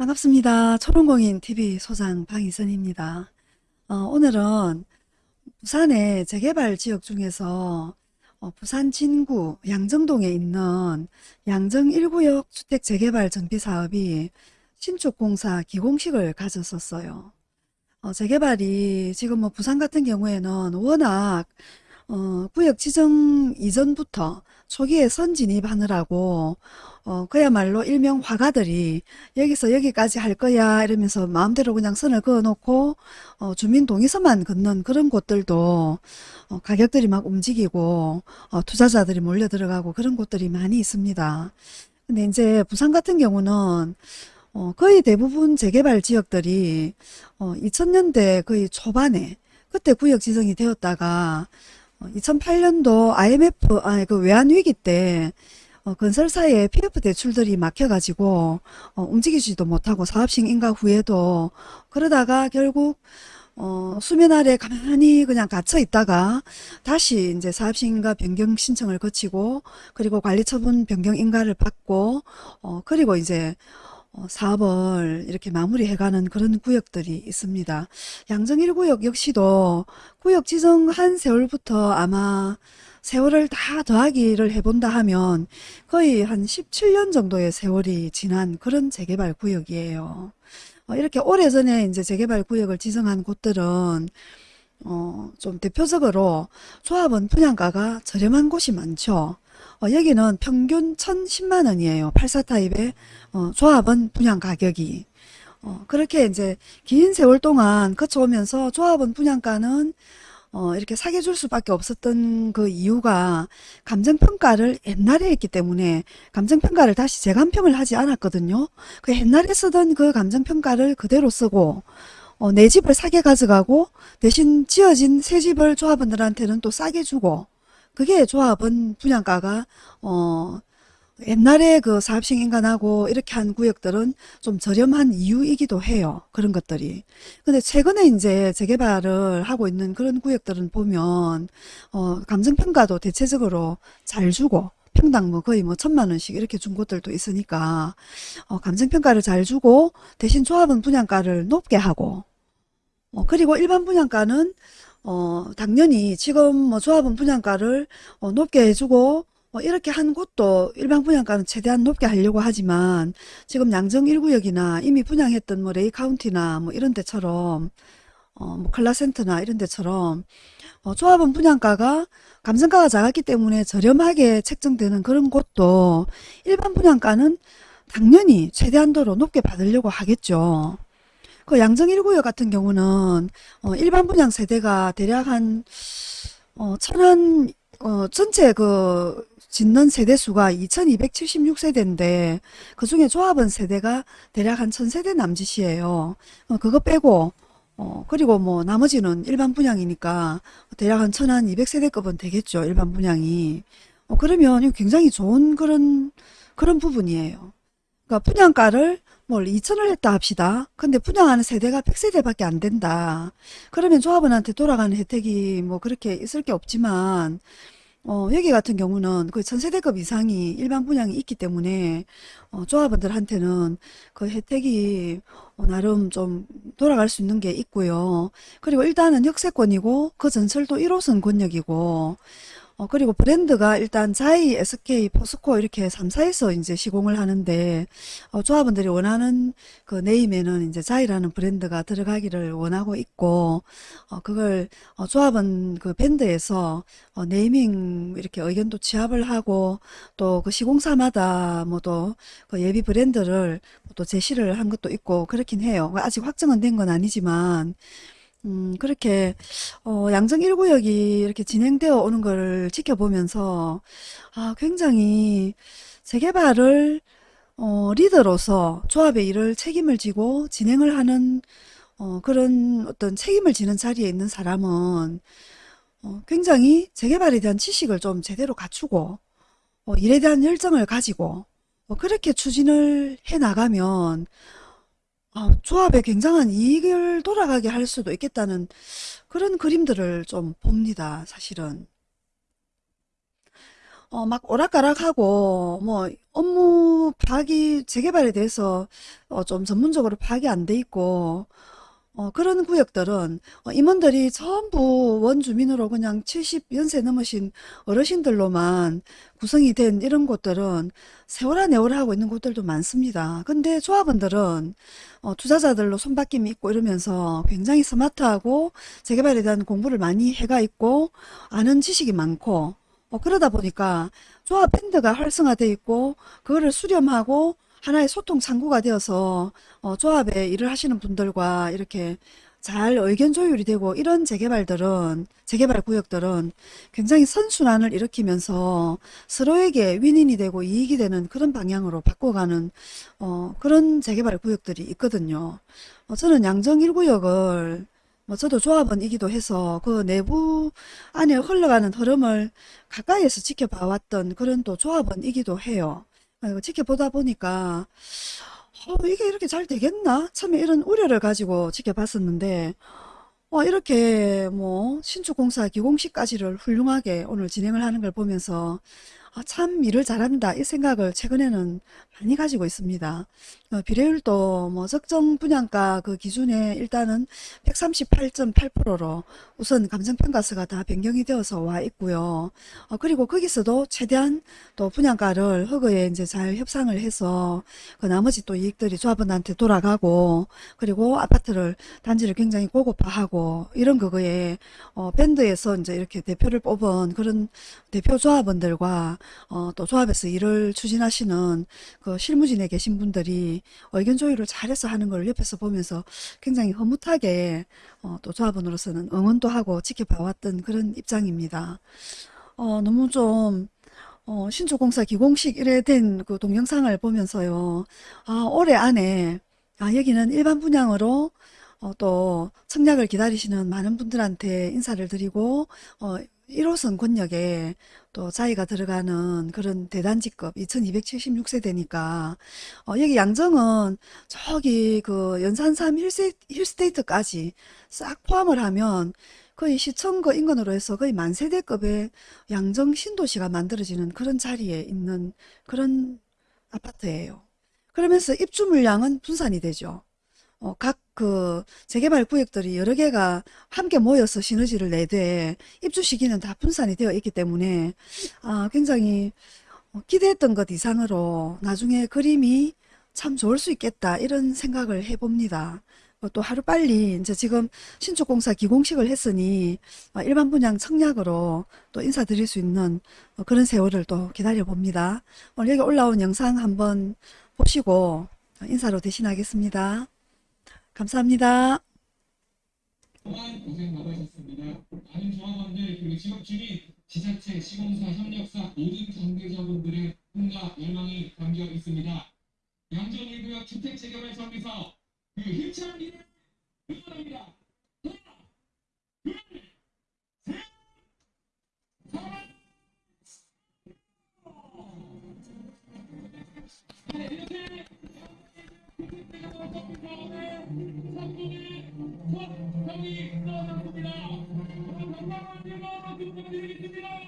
반갑습니다. 초롱공인 TV 소장 방희선입니다. 어, 오늘은 부산의 재개발 지역 중에서 어, 부산 진구 양정동에 있는 양정 1구역 주택 재개발 정비 사업이 신축공사 기공식을 가졌었어요. 어, 재개발이 지금 뭐 부산 같은 경우에는 워낙 어, 구역 지정 이전부터 초기에 선진입하느라고 어, 그야말로 일명 화가들이 여기서 여기까지 할 거야 이러면서 마음대로 그냥 선을 그어놓고 어, 주민 동의서만 걷는 그런 곳들도 어, 가격들이 막 움직이고 어, 투자자들이 몰려 들어가고 그런 곳들이 많이 있습니다. 근데 이제 부산 같은 경우는 어, 거의 대부분 재개발 지역들이 어, 2000년대 거의 초반에 그때 구역 지정이 되었다가 2008년도 IMF 아니 그 외환 위기 때 어, 건설사의 PF 대출들이 막혀가지고 어, 움직이지도 못하고 사업식 인가 후에도 그러다가 결국 어, 수면 아래 가만히 그냥 갇혀 있다가 다시 이제 사업식 인가 변경 신청을 거치고 그리고 관리처분 변경 인가를 받고 어, 그리고 이제 어, 사업을 이렇게 마무리해가는 그런 구역들이 있습니다. 양정 1구역 역시도 구역 지정한 세월부터 아마 세월을 다 더하기를 해본다 하면 거의 한 17년 정도의 세월이 지난 그런 재개발 구역이에요. 어, 이렇게 오래전에 이제 재개발 구역을 지정한 곳들은 어, 좀 대표적으로 조합원 분양가가 저렴한 곳이 많죠. 어, 여기는 평균 1010만 원이에요. 84타입의 어, 조합원 분양 가격이. 어, 그렇게 이제 긴 세월 동안 거쳐오면서 조합원 분양가는 어, 이렇게 사게 줄 수밖에 없었던 그 이유가 감정평가를 옛날에 했기 때문에 감정평가를 다시 재감평을 하지 않았거든요. 그 옛날에 쓰던 그 감정평가를 그대로 쓰고 어, 내 집을 사게 가져가고 대신 지어진 새 집을 조합원들한테는 또 싸게 주고 그게 조합원 분양가가 어 옛날에 그 사업식 인간하고 이렇게 한 구역들은 좀 저렴한 이유이기도 해요. 그런 것들이. 근데 최근에 이제 재개발을 하고 있는 그런 구역들은 보면 어 감정평가도 대체적으로 잘 주고 평당 뭐 거의 뭐 천만 원씩 이렇게 준 곳들도 있으니까 어 감정평가를 잘 주고 대신 조합은 분양가를 높게 하고 어 그리고 일반 분양가는 어, 당연히 지금 뭐 조합원 분양가를 어, 높게 해주고 어, 이렇게 한 곳도 일반 분양가는 최대한 높게 하려고 하지만 지금 양정 1구역이나 이미 분양했던 뭐 레이 카운티나 뭐 이런 데처럼 어, 뭐 클라센터나 이런 데처럼 어, 조합원 분양가가 감정가가 작았기 때문에 저렴하게 책정되는 그런 곳도 일반 분양가는 당연히 최대한도로 높게 받으려고 하겠죠. 그 양정 1구역 같은 경우는 어, 일반 분양 세대가 대략 한 어, 천안 어, 전체 그 짓는 세대 수가 2276세대인데 그 중에 조합원 세대가 대략 한 1000세대 남짓이에요. 어, 그거 빼고 어, 그리고 뭐 나머지는 일반 분양이니까 대략 한 1200세대급은 되겠죠. 일반 분양이. 어, 그러면 굉장히 좋은 그런 그런 부분이에요. 그러니까 분양가를 뭘 2천을 했다 합시다. 근데 분양하는 세대가 100세대밖에 안 된다. 그러면 조합원한테 돌아가는 혜택이 뭐 그렇게 있을 게 없지만 어, 여기 같은 경우는 그 전세대급 이상이 일반 분양이 있기 때문에 어, 조합원들한테는 그 혜택이 어, 나름 좀 돌아갈 수 있는 게 있고요. 그리고 일단은 역세권이고 그 전철도 1호선 권역이고 어, 그리고 브랜드가 일단 자이, SK, 포스코 이렇게 3사에서 이제 시공을 하는데 어, 조합원들이 원하는 그 name에는 이제 자이라는 브랜드가 들어가기를 원하고 있고 어, 그걸 어, 조합원 그 밴드에서 어, 네이밍 이렇게 의견도 취합을 하고 또 그 시공사마다 뭐 또 그 예비 브랜드를 또 제시를 한 것도 있고 그렇긴 해요. 아직 확정은 된 건 아니지만 음, 그렇게, 어, 양정 1구역이 이렇게 진행되어 오는 걸 지켜보면서, 아, 굉장히 재개발을, 어, 리더로서 조합의 일을 책임을 지고 진행을 하는, 어, 그런 어떤 책임을 지는 자리에 있는 사람은, 어, 굉장히 재개발에 대한 지식을 좀 제대로 갖추고, 어, 일에 대한 열정을 가지고, 어, 그렇게 추진을 해 나가면, 아, 조합에 굉장한 이익을 돌아가게 할 수도 있겠다는 그런 그림들을 좀 봅니다. 사실은. 어, 막 오락가락하고 뭐 업무 파악이 재개발에 대해서 어, 좀 전문적으로 파악이 안 돼 있고 어, 그런 구역들은 어, 임원들이 전부 원주민으로 그냥 70연세 넘으신 어르신들로만 구성이 된 이런 곳들은 세월아 내월아 하고 있는 곳들도 많습니다. 근데 조합원들은 어, 투자자들로 손바뀜이 있고 이러면서 굉장히 스마트하고 재개발에 대한 공부를 많이 해가 있고 아는 지식이 많고 어, 그러다 보니까 조합 밴드가 활성화되어 있고 그거를 수렴하고 하나의 소통 창구가 되어서 어, 조합에 일을 하시는 분들과 이렇게 잘 의견 조율이 되고 이런 재개발들은 재개발 구역들은 굉장히 선순환을 일으키면서 서로에게 윈윈이 되고 이익이 되는 그런 방향으로 바꿔가는 어, 그런 재개발 구역들이 있거든요. 어, 저는 양정 1구역을 뭐 저도 조합원이기도 해서 그 내부 안에 흘러가는 흐름을 가까이에서 지켜봐왔던 그런 또 조합원이기도 해요. 아이고, 지켜보다 보니까 어, 이게 이렇게 잘 되겠나? 처음에 이런 우려를 가지고 지켜봤었는데 어, 이렇게 뭐 신축공사 기공식까지를 훌륭하게 오늘 진행을 하는 걸 보면서 아, 참 일을 잘한다 이 생각을 최근에는 많이 가지고 있습니다. 어, 비례율도 뭐 적정 분양가 그 기준에 일단은 138.8%로 우선 감정평가서가 다 변경이 되어서 와 있고요. 어, 그리고 거기서도 최대한 또 분양가를 허그에 이제 잘 협상을 해서 그 나머지 또 이익들이 조합원한테 돌아가고 그리고 아파트를 단지를 굉장히 고급화하고 이런 그거에 어, 밴드에서 이제 이렇게 대표를 뽑은 그런 대표 조합원들과 어, 또 조합에서 일을 추진하시는 그 실무진에 계신 분들이 의견 조율을 잘해서 하는 걸 옆에서 보면서 굉장히 흐뭇하게 어, 또 조합원으로서는 응원도 하고 지켜봐왔던 그런 입장입니다. 어, 너무 좀 어, 신축공사 기공식 이래 된 그 동영상을 보면서요. 아, 올해 안에 아, 여기는 일반 분양으로 어, 또 청약을 기다리시는 많은 분들한테 인사를 드리고 어, 1호선 권역에 또 자기가 들어가는 그런 대단지급 2276세대니까 어, 여기 양정은 저기 그 연산삼 힐세, 힐스테이트까지 싹 포함을 하면 거의 시청거 인근으로 해서 거의 만세대급의 양정 신도시가 만들어지는 그런 자리에 있는 그런 아파트예요. 그러면서 입주 물량은 분산이 되죠. 어, 각그 재개발 구역들이 여러 개가 함께 모여서 시너지를 내되 입주 시기는 다 분산이 되어 있기 때문에 아, 굉장히 어, 기대했던 것 이상으로 나중에 그림이 참 좋을 수 있겠다 이런 생각을 해봅니다. 어, 또 하루빨리 이제 지금 신축공사 기공식을 했으니 어, 일반 분양 청약으로 또 인사드릴 수 있는 어, 그런 세월을 또 기다려 봅니다. 오늘 여기 올라온 영상 한번 보시고 인사로 대신하겠습니다. 감사합니다. 고생 많으셨습니다. 많은 조합원들 그리고 지역 주민, 지자체, 시공사, 협력사 모든 관계자분들의 꿈과 열망이 담겨 있습니다. 양정 1구역 주택 재개발 정비사업 그 힘찬 미래 응원합니다. 성공의 첫 형이 나왔습니다. 건강한 일마로 축하드리겠습니다.